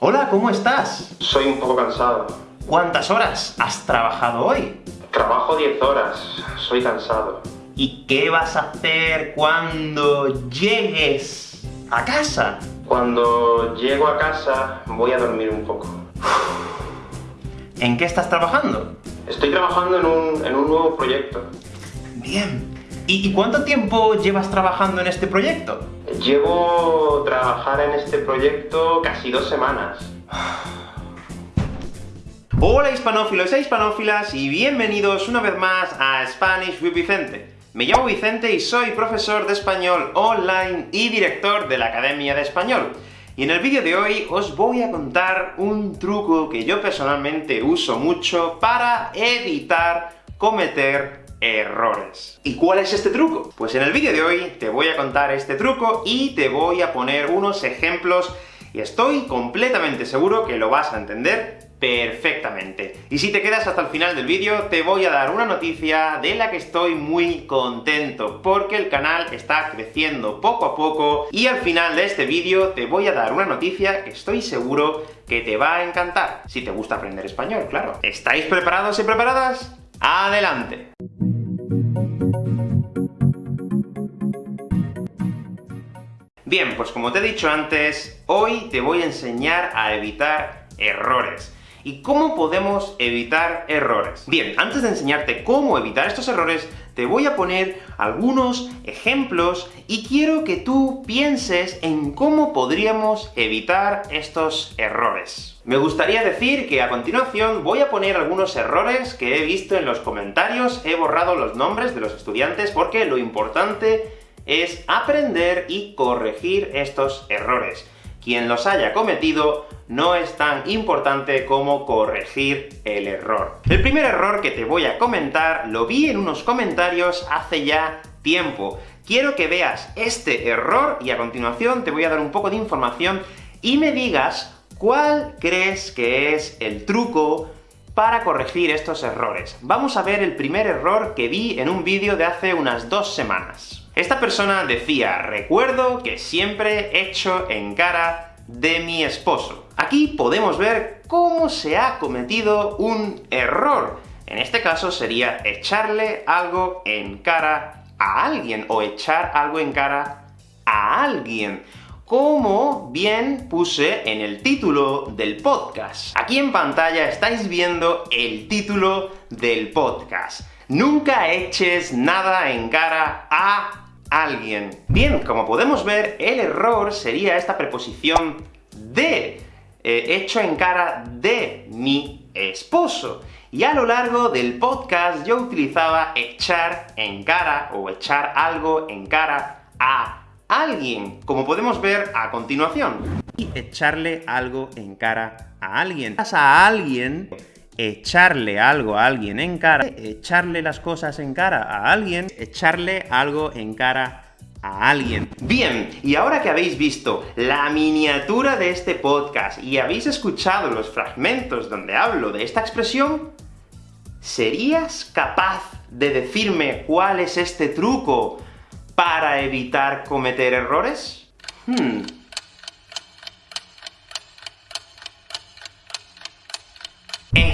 Hola, ¿cómo estás? Soy un poco cansado. ¿Cuántas horas has trabajado hoy? Trabajo 10 horas. Soy cansado. ¿Y qué vas a hacer cuando llegues a casa? Cuando llego a casa, voy a dormir un poco. ¿En qué estás trabajando? Estoy trabajando en un, en un nuevo proyecto. Bien. ¿Y, ¿Y cuánto tiempo llevas trabajando en este proyecto? Llevo trabajar en este proyecto casi dos semanas. Hola hispanófilos e hispanófilas, y bienvenidos una vez más a Spanish with Vicente. Me llamo Vicente y soy profesor de español online y director de la Academia de Español. Y en el vídeo de hoy os voy a contar un truco que yo personalmente uso mucho para evitar cometer errores. ¿Y cuál es este truco? Pues en el vídeo de hoy te voy a contar este truco y te voy a poner unos ejemplos, y estoy completamente seguro que lo vas a entender perfectamente. Y si te quedas hasta el final del vídeo, te voy a dar una noticia de la que estoy muy contento, porque el canal está creciendo poco a poco, y al final de este vídeo te voy a dar una noticia que estoy seguro que te va a encantar, si te gusta aprender español, claro. ¿Estáis preparados y preparadas? ¡Adelante! Bien, pues como te he dicho antes, hoy te voy a enseñar a evitar errores. ¿Y cómo podemos evitar errores? Bien, antes de enseñarte cómo evitar estos errores, te voy a poner algunos ejemplos, y quiero que tú pienses en cómo podríamos evitar estos errores. Me gustaría decir que a continuación voy a poner algunos errores que he visto en los comentarios, he borrado los nombres de los estudiantes, porque lo importante es aprender y corregir estos errores. Quien los haya cometido no es tan importante como corregir el error. El primer error que te voy a comentar lo vi en unos comentarios hace ya tiempo. Quiero que veas este error, y a continuación te voy a dar un poco de información, y me digas cuál crees que es el truco para corregir estos errores. Vamos a ver el primer error que vi en un vídeo de hace unas dos semanas. Esta persona decía, recuerdo que siempre echo en cara de mi esposo. Aquí podemos ver cómo se ha cometido un error. En este caso sería echarle algo en cara a alguien, o echar algo en cara a alguien como bien puse en el título del podcast. Aquí en pantalla estáis viendo el título del podcast. Nunca eches nada en cara a alguien. Bien, como podemos ver, el error sería esta preposición de, eh, hecho en cara de mi esposo. Y a lo largo del podcast yo utilizaba echar en cara, o echar algo en cara a alguien, como podemos ver a continuación. Y echarle algo en cara a alguien. a alguien echarle algo a alguien en cara, echarle las cosas en cara a alguien, echarle algo en cara a alguien. Bien, y ahora que habéis visto la miniatura de este podcast, y habéis escuchado los fragmentos donde hablo de esta expresión, ¿serías capaz de decirme cuál es este truco para evitar cometer errores? Hmm.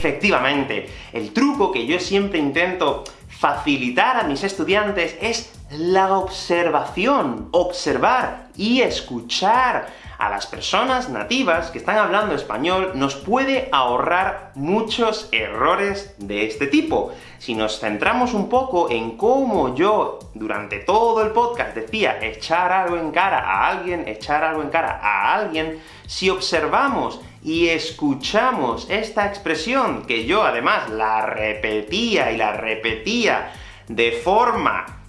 Efectivamente, el truco que yo siempre intento facilitar a mis estudiantes es la observación, observar y escuchar a las personas nativas que están hablando español nos puede ahorrar muchos errores de este tipo. Si nos centramos un poco en cómo yo, durante todo el podcast, decía echar algo en cara a alguien, echar algo en cara a alguien, si observamos y escuchamos esta expresión, que yo además la repetía y la repetía de forma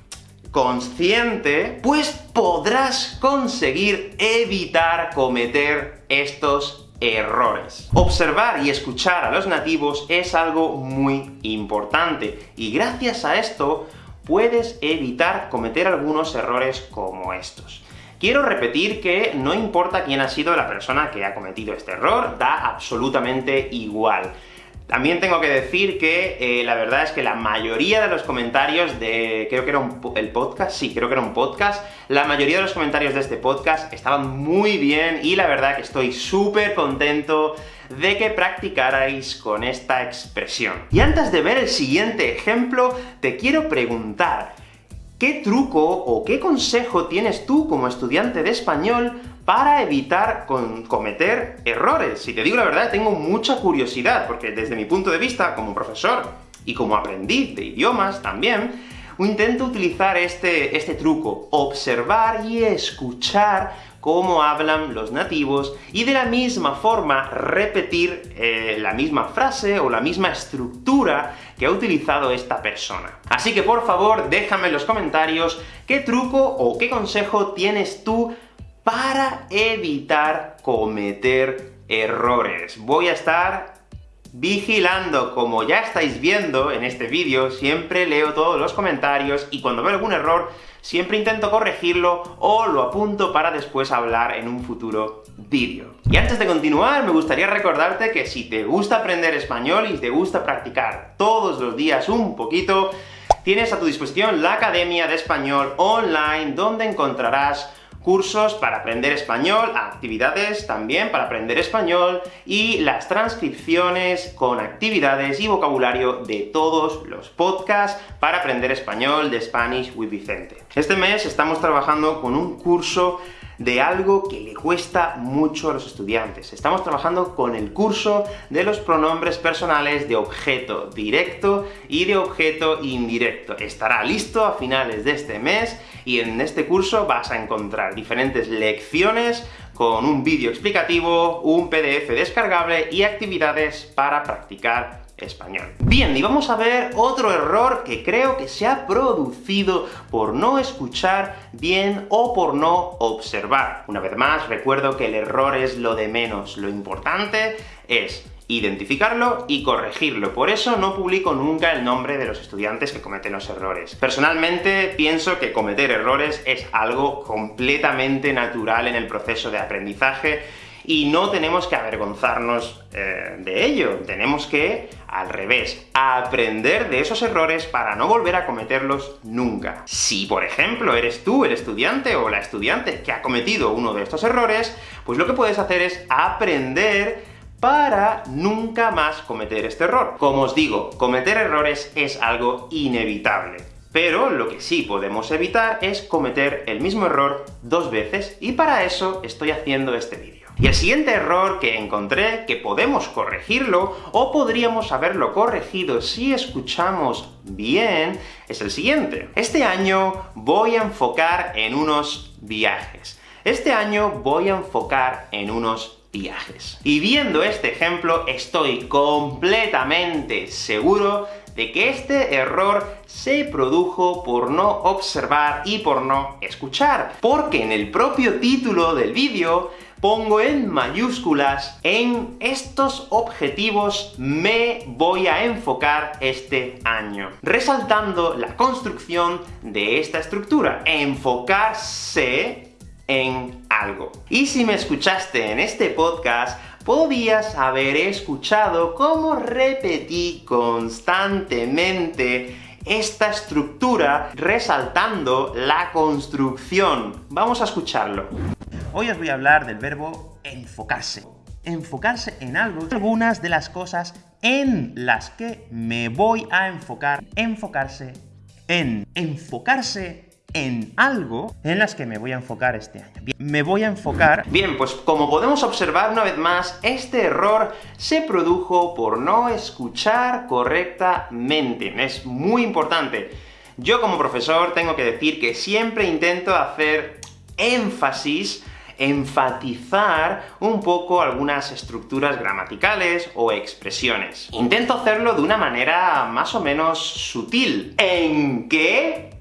consciente, pues podrás conseguir evitar cometer estos errores. Observar y escuchar a los nativos es algo muy importante, y gracias a esto puedes evitar cometer algunos errores como estos. Quiero repetir que no importa quién ha sido la persona que ha cometido este error, da absolutamente igual. También tengo que decir que eh, la verdad es que la mayoría de los comentarios de... creo que era un, el podcast, sí, creo que era un podcast, la mayoría de los comentarios de este podcast estaban muy bien, y la verdad que estoy súper contento de que practicarais con esta expresión. Y antes de ver el siguiente ejemplo, te quiero preguntar, ¿qué truco o qué consejo tienes tú como estudiante de español para evitar cometer errores. Si te digo la verdad, tengo mucha curiosidad, porque desde mi punto de vista, como profesor, y como aprendiz de idiomas también, intento utilizar este, este truco, observar y escuchar cómo hablan los nativos, y de la misma forma repetir eh, la misma frase o la misma estructura que ha utilizado esta persona. Así que por favor, déjame en los comentarios qué truco o qué consejo tienes tú para evitar cometer errores. Voy a estar vigilando, como ya estáis viendo en este vídeo, siempre leo todos los comentarios, y cuando veo algún error, siempre intento corregirlo, o lo apunto para después hablar en un futuro vídeo. Y antes de continuar, me gustaría recordarte que si te gusta aprender español y te gusta practicar todos los días un poquito, tienes a tu disposición la Academia de Español Online, donde encontrarás cursos para aprender español, actividades también para aprender español, y las transcripciones con actividades y vocabulario de todos los podcasts para aprender español de Spanish with Vicente. Este mes estamos trabajando con un curso de algo que le cuesta mucho a los estudiantes. Estamos trabajando con el curso de los pronombres personales de objeto directo y de objeto indirecto. Estará listo a finales de este mes, y en este curso vas a encontrar diferentes lecciones con un vídeo explicativo, un PDF descargable y actividades para practicar español. Bien, y vamos a ver otro error que creo que se ha producido por no escuchar bien o por no observar. Una vez más, recuerdo que el error es lo de menos, lo importante es identificarlo y corregirlo. Por eso no publico nunca el nombre de los estudiantes que cometen los errores. Personalmente, pienso que cometer errores es algo completamente natural en el proceso de aprendizaje, y no tenemos que avergonzarnos eh, de ello, tenemos que, al revés, aprender de esos errores para no volver a cometerlos nunca. Si, por ejemplo, eres tú el estudiante o la estudiante que ha cometido uno de estos errores, pues lo que puedes hacer es aprender para nunca más cometer este error. Como os digo, cometer errores es algo inevitable. Pero lo que sí podemos evitar es cometer el mismo error dos veces, y para eso estoy haciendo este vídeo. Y el siguiente error que encontré, que podemos corregirlo, o podríamos haberlo corregido si escuchamos bien, es el siguiente. Este año voy a enfocar en unos viajes. Este año voy a enfocar en unos viajes. Y viendo este ejemplo, estoy completamente seguro de que este error se produjo por no observar y por no escuchar, porque en el propio título del vídeo pongo en mayúsculas en estos objetivos me voy a enfocar este año, resaltando la construcción de esta estructura, enfocarse en algo. Y si me escuchaste en este podcast, podías haber escuchado cómo repetí constantemente esta estructura resaltando la construcción. Vamos a escucharlo. Hoy os voy a hablar del verbo enfocarse. Enfocarse en algo. Algunas de las cosas en las que me voy a enfocar. Enfocarse en. Enfocarse en algo en las que me voy a enfocar este año. Bien, me voy a enfocar... Bien, pues como podemos observar una vez más, este error se produjo por no escuchar correctamente. Es muy importante. Yo como profesor tengo que decir que siempre intento hacer énfasis enfatizar un poco algunas estructuras gramaticales o expresiones. Intento hacerlo de una manera más o menos sutil. ¿En qué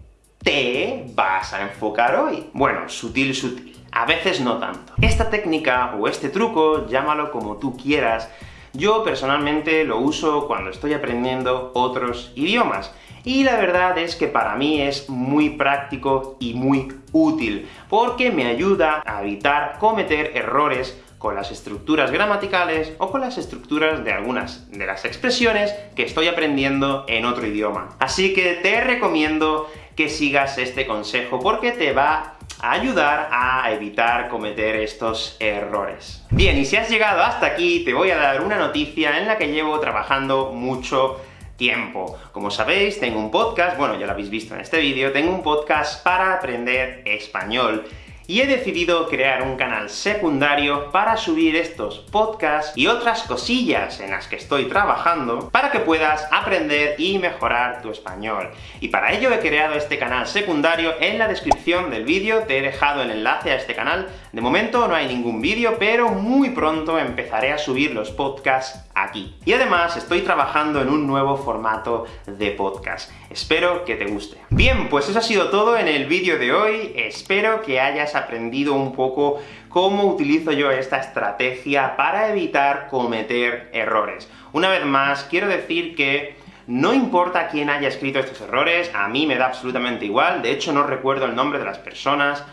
te vas a enfocar hoy? Bueno, sutil, sutil. A veces no tanto. Esta técnica, o este truco, llámalo como tú quieras, yo personalmente lo uso cuando estoy aprendiendo otros idiomas, y la verdad es que para mí es muy práctico y muy útil, porque me ayuda a evitar cometer errores con las estructuras gramaticales o con las estructuras de algunas de las expresiones que estoy aprendiendo en otro idioma. Así que te recomiendo que sigas este consejo, porque te va a ayudar a evitar cometer estos errores. Bien, y si has llegado hasta aquí, te voy a dar una noticia en la que llevo trabajando mucho tiempo. Como sabéis, tengo un podcast, bueno, ya lo habéis visto en este vídeo, tengo un podcast para aprender español, y he decidido crear un canal secundario para subir estos podcasts y otras cosillas en las que estoy trabajando, para que puedas aprender y mejorar tu español. Y para ello he creado este canal secundario, en la descripción del vídeo te he dejado el enlace a este canal. De momento no hay ningún vídeo, pero muy pronto empezaré a subir los podcasts aquí. Y además estoy trabajando en un nuevo formato de podcast. Espero que te guste. Bien, pues eso ha sido todo en el vídeo de hoy. Espero que hayas aprendido un poco cómo utilizo yo esta estrategia para evitar cometer errores. Una vez más, quiero decir que no importa quién haya escrito estos errores, a mí me da absolutamente igual, de hecho no recuerdo el nombre de las personas,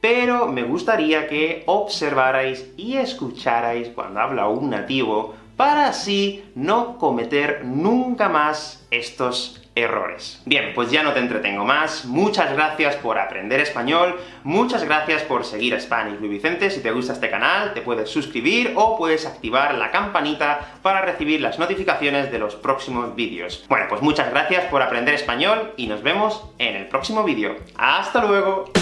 pero me gustaría que observarais y escucharais cuando habla un nativo, para así no cometer nunca más estos errores. Bien, pues ya no te entretengo más, muchas gracias por aprender español, muchas gracias por seguir a Spanish with Vicente, si te gusta este canal te puedes suscribir o puedes activar la campanita para recibir las notificaciones de los próximos vídeos. Bueno, pues muchas gracias por aprender español, y nos vemos en el próximo vídeo. ¡Hasta luego!